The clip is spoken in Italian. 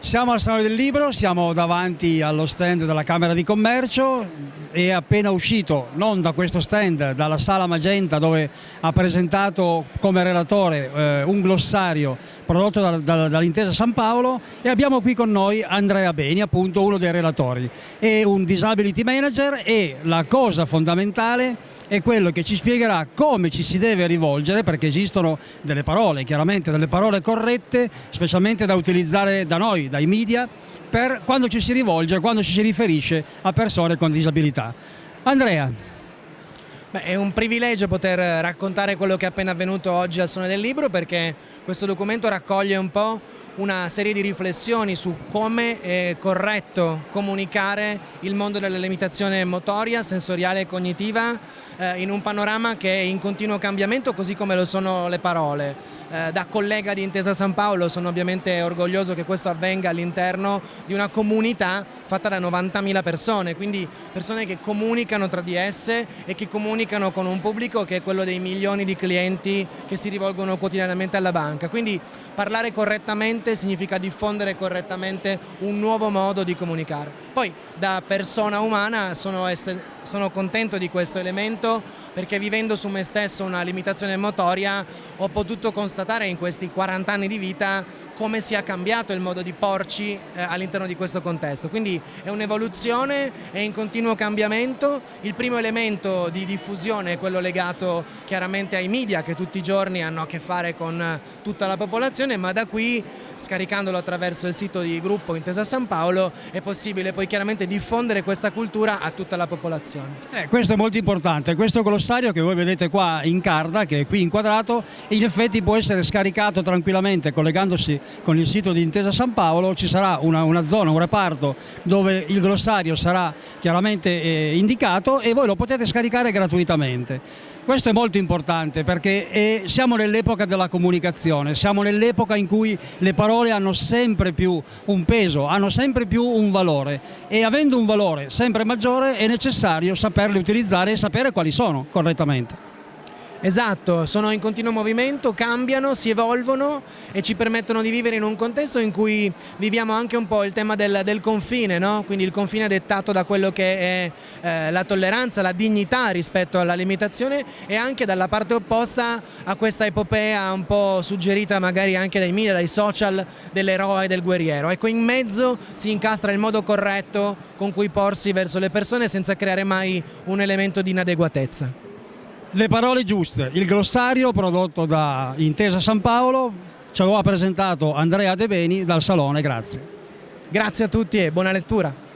Siamo al Salone del Libro, siamo davanti allo stand della Camera di Commercio, è appena uscito, non da questo stand, dalla Sala Magenta dove ha presentato come relatore eh, un glossario prodotto da, da, dall'Intesa San Paolo e abbiamo qui con noi Andrea Beni, appunto uno dei relatori. È un disability manager e la cosa fondamentale è quello che ci spiegherà come ci si deve rivolgere perché esistono delle parole, chiaramente delle parole corrette, specialmente da utilizzare da noi, dai media, per quando ci si rivolge, quando ci si riferisce a persone con disabilità. Andrea. Beh, è un privilegio poter raccontare quello che è appena avvenuto oggi al Suono del Libro perché questo documento raccoglie un po' una serie di riflessioni su come è corretto comunicare il mondo della limitazione motoria, sensoriale e cognitiva eh, in un panorama che è in continuo cambiamento così come lo sono le parole. Eh, da collega di Intesa San Paolo sono ovviamente orgoglioso che questo avvenga all'interno di una comunità fatta da 90.000 persone, quindi persone che comunicano tra di esse e che comunicano con un pubblico che è quello dei milioni di clienti che si rivolgono quotidianamente alla banca. Quindi parlare correttamente significa diffondere correttamente un nuovo modo di comunicare. Poi da persona umana sono, sono contento di questo elemento perché vivendo su me stesso una limitazione motoria ho potuto constatare in questi 40 anni di vita come sia cambiato il modo di porci eh, all'interno di questo contesto. Quindi è un'evoluzione, è in continuo cambiamento. Il primo elemento di diffusione è quello legato chiaramente ai media che tutti i giorni hanno a che fare con tutta la popolazione, ma da qui scaricandolo attraverso il sito di gruppo Intesa San Paolo è possibile poi chiaramente diffondere questa cultura a tutta la popolazione. Eh, questo è molto importante, questo glossario che voi vedete qua in carta, che è qui inquadrato, in effetti può essere scaricato tranquillamente collegandosi con il sito di Intesa San Paolo ci sarà una, una zona, un reparto dove il glossario sarà chiaramente eh, indicato e voi lo potete scaricare gratuitamente. Questo è molto importante perché è, siamo nell'epoca della comunicazione, siamo nell'epoca in cui le parole hanno sempre più un peso, hanno sempre più un valore e avendo un valore sempre maggiore è necessario saperle utilizzare e sapere quali sono correttamente. Esatto, sono in continuo movimento, cambiano, si evolvono e ci permettono di vivere in un contesto in cui viviamo anche un po' il tema del, del confine, no? quindi il confine dettato da quello che è eh, la tolleranza, la dignità rispetto alla limitazione e anche dalla parte opposta a questa epopea un po' suggerita magari anche dai media, dai social dell'eroe del guerriero. Ecco, in mezzo si incastra il modo corretto con cui porsi verso le persone senza creare mai un elemento di inadeguatezza. Le parole giuste, il glossario prodotto da Intesa San Paolo, ce lo ha presentato Andrea De Beni dal Salone, grazie. Grazie a tutti e buona lettura.